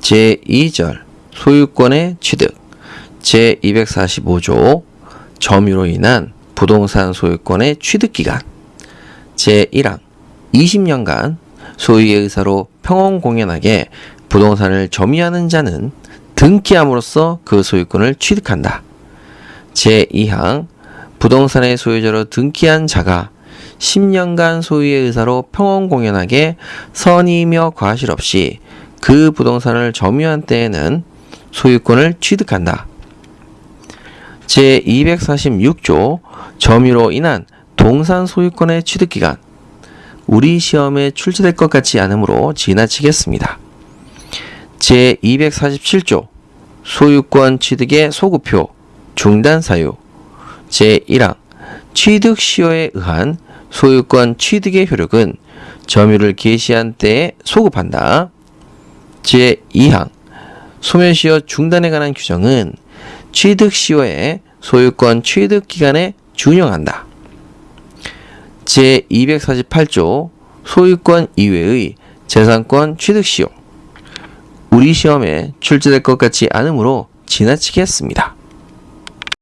제2절 소유권의 취득 제245조 점유로 인한 부동산 소유권의 취득 기간 제1항 20년간 소유의 의사로 평온 공연하게 부동산을 점유하는 자는 등기함으로써 그 소유권을 취득한다. 제2항 부동산의 소유자로 등기한 자가 10년간 소유의 의사로 평온 공연하게 선의며 과실 없이 그 부동산을 점유한 때에는 소유권을 취득한다. 제246조 점유로 인한 동산 소유권의 취득 기간 우리 시험에 출제될 것 같지 않으므로 지나치겠습니다. 제247조 소유권 취득의 소급표 중단 사유 제1항 취득 시효에 의한 소유권 취득의 효력은 점유를 개시한 때에 소급한다. 제2항 소멸시효 중단에 관한 규정은 취득 시효의 소유권 취득 기간에 준용한다. 제248조 소유권 이외의 재산권 취득 시효 우리 시험에 출제될 것 같지 않으므로 지나치게 했습니다.